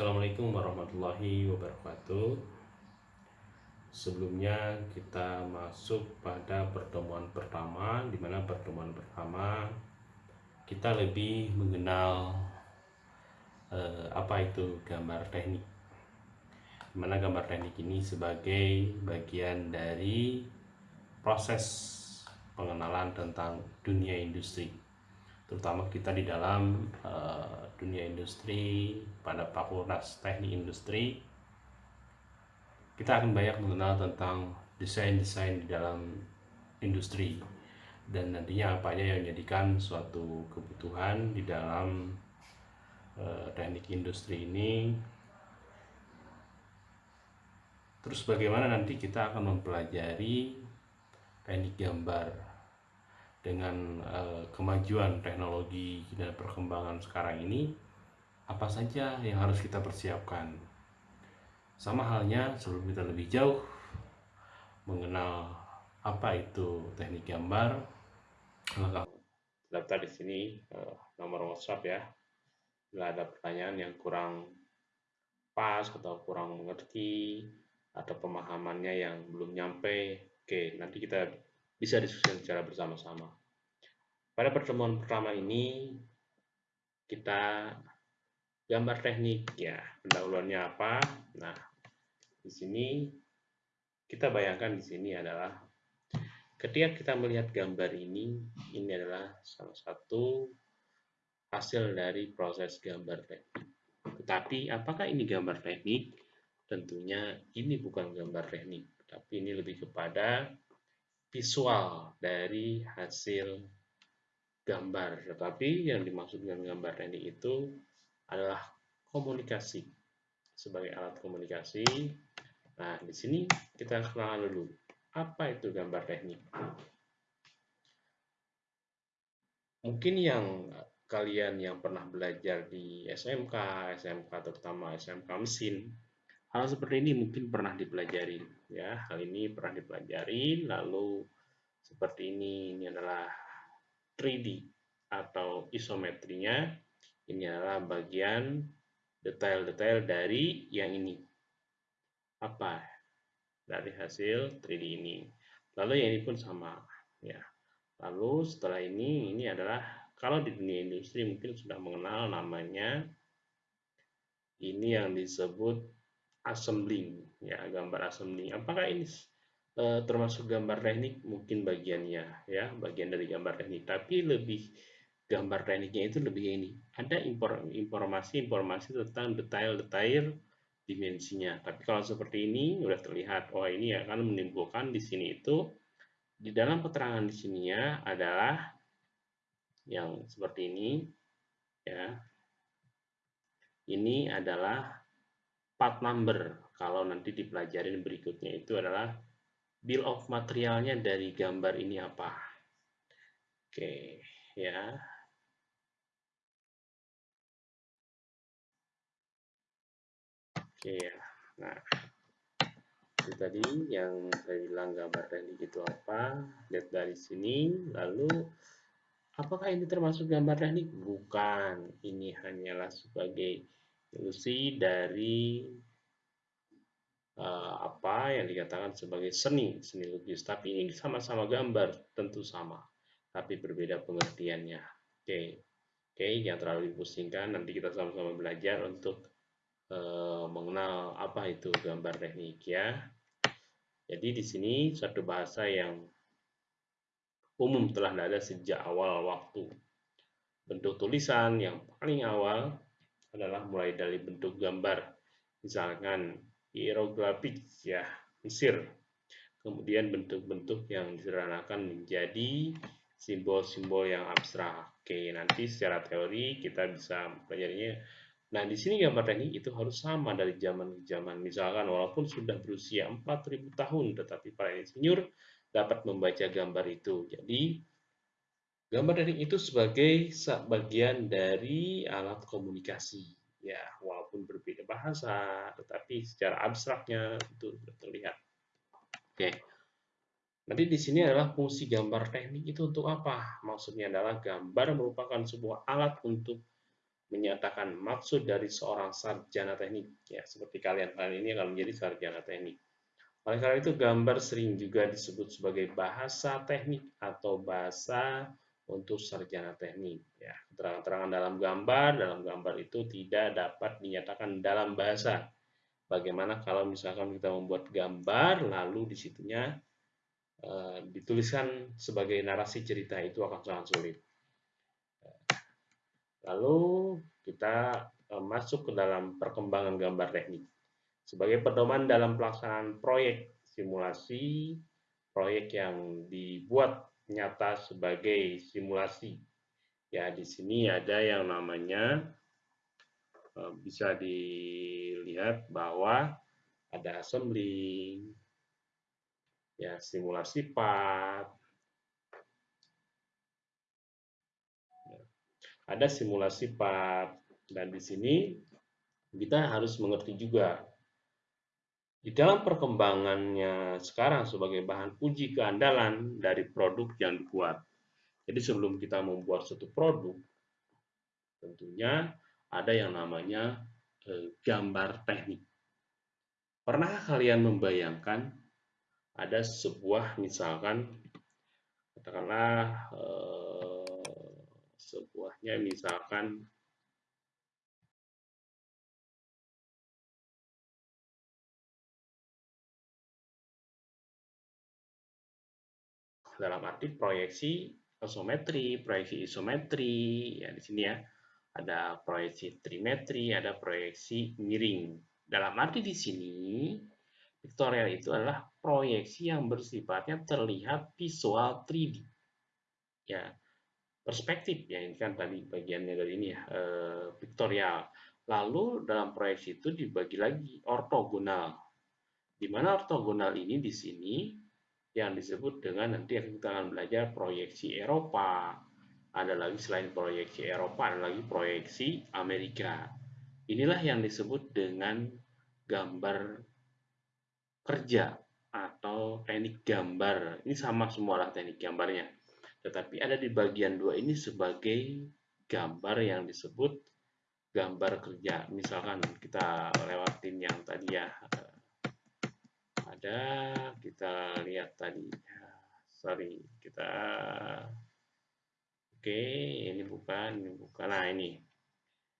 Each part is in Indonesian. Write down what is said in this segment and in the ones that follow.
Assalamualaikum warahmatullahi wabarakatuh. Sebelumnya kita masuk pada pertemuan pertama, di mana pertemuan pertama kita lebih mengenal eh, apa itu gambar teknik. Di mana gambar teknik ini sebagai bagian dari proses pengenalan tentang dunia industri terutama kita di dalam uh, dunia industri pada fakultas teknik industri kita akan banyak mengenal tentang desain-desain di dalam industri. Dan nantinya apa aja yang menjadikan suatu kebutuhan di dalam uh, teknik industri ini. Terus bagaimana nanti kita akan mempelajari teknik gambar dengan uh, kemajuan teknologi dan perkembangan sekarang ini apa saja yang harus kita persiapkan? Sama halnya sebelum kita lebih jauh mengenal apa itu teknik gambar maka daftar di sini uh, nomor WhatsApp ya. Bila ada pertanyaan yang kurang pas atau kurang mengerti atau pemahamannya yang belum nyampe oke nanti kita bisa diskusikan secara bersama-sama. Pada pertemuan pertama ini kita gambar teknik ya, pendahuluannya apa? Nah, di sini kita bayangkan di sini adalah ketika kita melihat gambar ini, ini adalah salah satu hasil dari proses gambar teknik. Tetapi apakah ini gambar teknik? Tentunya ini bukan gambar teknik, tapi ini lebih kepada visual dari hasil gambar. Tetapi yang dimaksud dengan gambar teknik itu adalah komunikasi sebagai alat komunikasi. Nah, di sini kita kenalan dulu. Apa itu gambar teknik? Mungkin yang kalian yang pernah belajar di SMK, SMK terutama SMK mesin, Hal seperti ini mungkin pernah dipelajari, ya. Hal ini pernah dipelajari, lalu seperti ini, ini adalah 3D atau isometrinya. Ini adalah bagian detail-detail dari yang ini. Apa? Dari hasil 3D ini. Lalu yang ini pun sama, ya. Lalu setelah ini, ini adalah kalau di dunia industri mungkin sudah mengenal namanya ini yang disebut assembling ya gambar assembling. Apakah ini e, termasuk gambar teknik? Mungkin bagiannya ya bagian dari gambar teknik. Tapi lebih gambar tekniknya itu lebih ini. Ada informasi-informasi tentang detail-detail dimensinya. Tapi kalau seperti ini sudah terlihat oh ini akan menimbulkan di sini itu di dalam keterangan di sininya adalah yang seperti ini ya. Ini adalah part number. Kalau nanti dipelajarin berikutnya itu adalah bill of materialnya dari gambar ini apa. Oke ya. Oke ya. Nah itu tadi yang saya bilang gambar teknik itu apa. Lihat dari sini lalu apakah ini termasuk gambar teknik? Bukan. Ini hanyalah sebagai ilusi dari uh, apa yang dikatakan sebagai seni, seni lukis. Tapi ini sama-sama gambar, tentu sama, tapi berbeda pengertiannya. Oke, okay. oke, okay, jangan terlalu dipusingkan. Nanti kita sama-sama belajar untuk uh, mengenal apa itu gambar teknik ya. Jadi di sini suatu bahasa yang umum telah ada sejak awal waktu. Bentuk tulisan yang paling awal adalah mulai dari bentuk gambar, misalkan hieroglifik ya Mesir, kemudian bentuk-bentuk yang disederhanakan menjadi simbol-simbol yang abstrak. Oke, nanti secara teori kita bisa pelajarinya. Nah, di sini gambar teknik itu harus sama dari zaman ke zaman. Misalkan walaupun sudah berusia 4000 tahun, tetapi para insinyur dapat membaca gambar itu. Jadi, Gambar teknik itu sebagai bagian dari alat komunikasi. Ya, walaupun berbeda bahasa, tetapi secara abstraknya itu terlihat. Oke. Nanti di sini adalah fungsi gambar teknik itu untuk apa? Maksudnya adalah gambar merupakan sebuah alat untuk menyatakan maksud dari seorang sarjana teknik ya seperti kalian kalian ini akan menjadi sarjana teknik oleh karena itu gambar sering juga disebut sebagai bahasa teknik atau bahasa untuk sarjana teknik ya. Keterangan-keterangan dalam gambar dalam gambar itu tidak dapat dinyatakan dalam bahasa. Bagaimana kalau misalkan kita membuat gambar lalu di situnya e, eh, dituliskan sebagai narasi cerita itu akan sangat sulit. Lalu kita e, masuk ke dalam perkembangan gambar teknik. Sebagai pedoman dalam pelaksanaan proyek simulasi, proyek yang dibuat nyata sebagai simulasi. Ya, di sini ada yang namanya e, bisa dilihat bahwa ada assembly, ya simulasi part, ada simulasi part dan di sini kita harus mengerti juga di dalam perkembangannya sekarang sebagai bahan uji keandalan dari produk yang dibuat. Jadi sebelum kita membuat satu produk, tentunya ada yang namanya eh, gambar teknik. Pernah kalian membayangkan ada sebuah misalkan katakanlah eh, sebuahnya misalkan dalam arti proyeksi isometri, proyeksi isometri, ya di sini ya, ada proyeksi trimetri, ada proyeksi miring. Dalam arti di sini, pictorial itu adalah proyeksi yang bersifatnya terlihat visual 3D. Ya, perspektif ya ini kan tadi bagiannya dari ini ya pictorial lalu dalam proyeksi itu dibagi lagi ortogonal di mana ortogonal ini di sini yang disebut dengan nanti kita akan belajar proyeksi Eropa. Ada lagi selain proyeksi Eropa ada lagi proyeksi Amerika. Inilah yang disebut dengan gambar kerja atau teknik gambar. Ini sama semua lah teknik gambarnya. Tetapi ada di bagian dua ini sebagai gambar yang disebut gambar kerja. Misalkan kita lewatin yang tadi ya, ada kita lihat tadi, sorry kita, oke ini bukan, ini bukan, nah ini.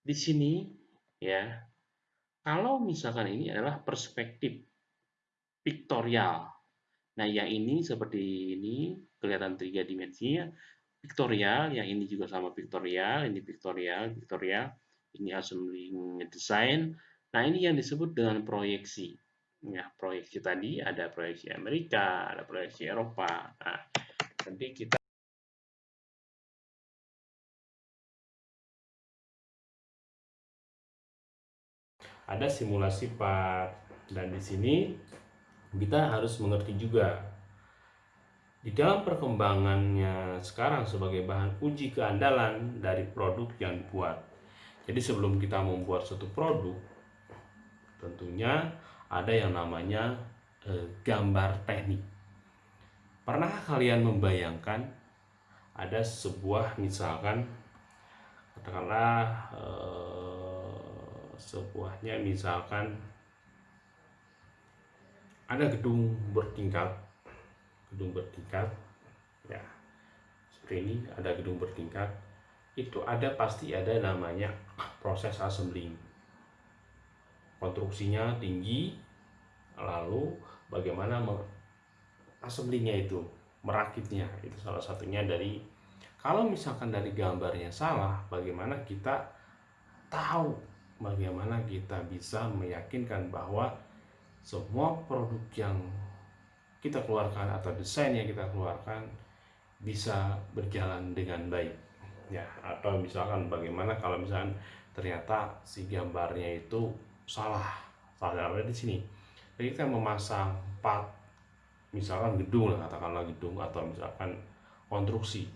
Di sini ya, kalau misalkan ini adalah perspektif pictorial, nah yang ini seperti ini kelihatan tiga dimensinya pictorial yang ini juga sama pictorial ini pictorial pictorial. Ini assembly design. Nah ini yang disebut dengan proyeksi ya proyeksi tadi ada proyeksi Amerika ada proyeksi Eropa. Nah nanti kita ada simulasi part dan di sini kita harus mengerti juga. Di dalam perkembangannya sekarang sebagai bahan uji keandalan dari produk yang dibuat. Jadi sebelum kita membuat suatu produk, tentunya ada yang namanya eh, gambar teknik. Pernah kalian membayangkan ada sebuah misalkan katakanlah eh, sebuahnya misalkan ada gedung bertingkat gedung bertingkat ya seperti ini ada gedung bertingkat itu ada pasti ada namanya proses assembling konstruksinya tinggi lalu bagaimana assemblingnya itu merakitnya itu salah satunya dari kalau misalkan dari gambarnya salah bagaimana kita tahu bagaimana kita bisa meyakinkan bahwa semua produk yang kita keluarkan atau desain yang kita keluarkan bisa berjalan dengan baik ya. Atau misalkan bagaimana kalau misalkan ternyata si gambarnya itu salah salah di sini jadi kita memasang part misalkan gedung lah katakanlah gedung atau misalkan konstruksi.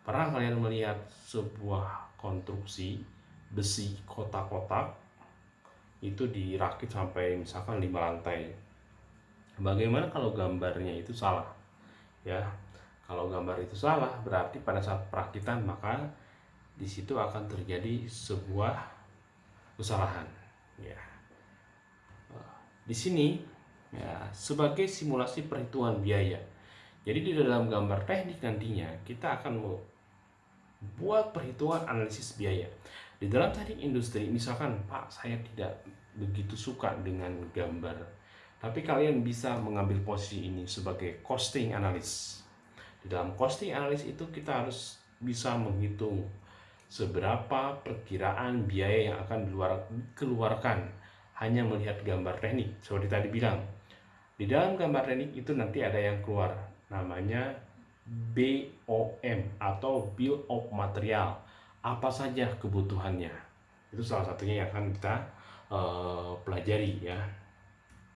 Pernah kalian melihat sebuah konstruksi besi kotak-kotak? Itu dirakit sampai misalkan lima lantai. Bagaimana kalau gambarnya itu salah? Ya, kalau gambar itu salah berarti pada saat perakitan maka di situ akan terjadi sebuah kesalahan. Ya di sini ya sebagai simulasi perhitungan biaya. Jadi di dalam gambar teknik nantinya kita akan buat perhitungan analisis biaya. Di dalam teknik industri misalkan Pak saya tidak begitu suka dengan gambar tapi kalian bisa mengambil posisi ini sebagai costing analis. Di dalam costing analis itu kita harus bisa menghitung seberapa perkiraan biaya yang akan dikeluarkan hanya melihat gambar teknik seperti tadi bilang. Di dalam gambar teknik itu nanti ada yang keluar namanya BOM atau Bill of Material. Apa saja kebutuhannya? Itu salah satunya yang akan kita uh, pelajari ya